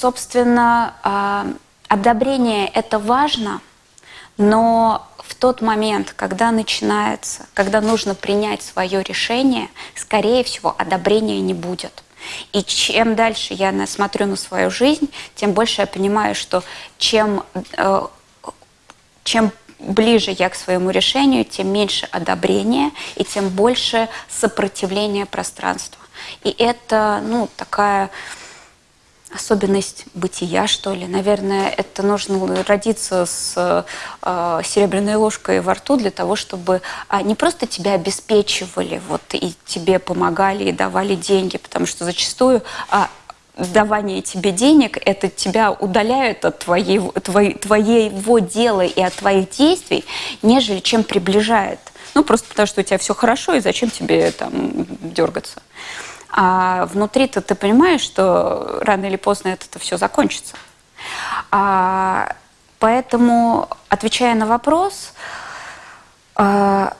собственно, а, одобрение – это важно, но в тот момент, когда начинается, когда нужно принять свое решение, скорее всего, одобрения не будет. И чем дальше я смотрю на свою жизнь, тем больше я понимаю, что чем, э, чем ближе я к своему решению, тем меньше одобрения и тем больше сопротивления пространства. И это, ну, такая особенность бытия, что ли. Наверное, это нужно родиться с э, серебряной ложкой во рту для того, чтобы а, не просто тебя обеспечивали, вот, и тебе помогали, и давали деньги, потому что зачастую а, давание тебе денег, это тебя удаляет от твоего, твоей, твоего дела и от твоих действий, нежели чем приближает. Ну, просто потому что у тебя все хорошо, и зачем тебе там дергаться. А внутри-то ты понимаешь, что рано или поздно это все закончится. А, поэтому, отвечая на вопрос, а,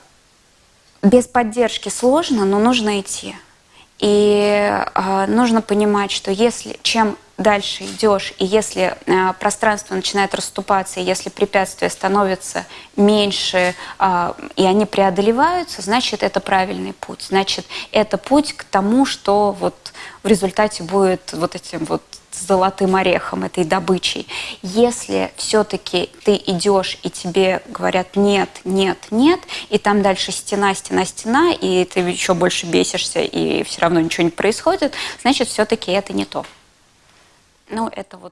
без поддержки сложно, но нужно идти. И э, нужно понимать, что если чем дальше идешь, и если э, пространство начинает расступаться, и если препятствия становятся меньше, э, и они преодолеваются, значит, это правильный путь. Значит, это путь к тому, что вот в результате будет вот этим вот золотым орехом, этой добычей. Если все-таки ты идешь и тебе говорят нет, нет, нет, и там дальше стена, стена, стена, и ты еще больше бесишься, и все равно ничего не происходит, значит, все-таки это не то. Ну, это вот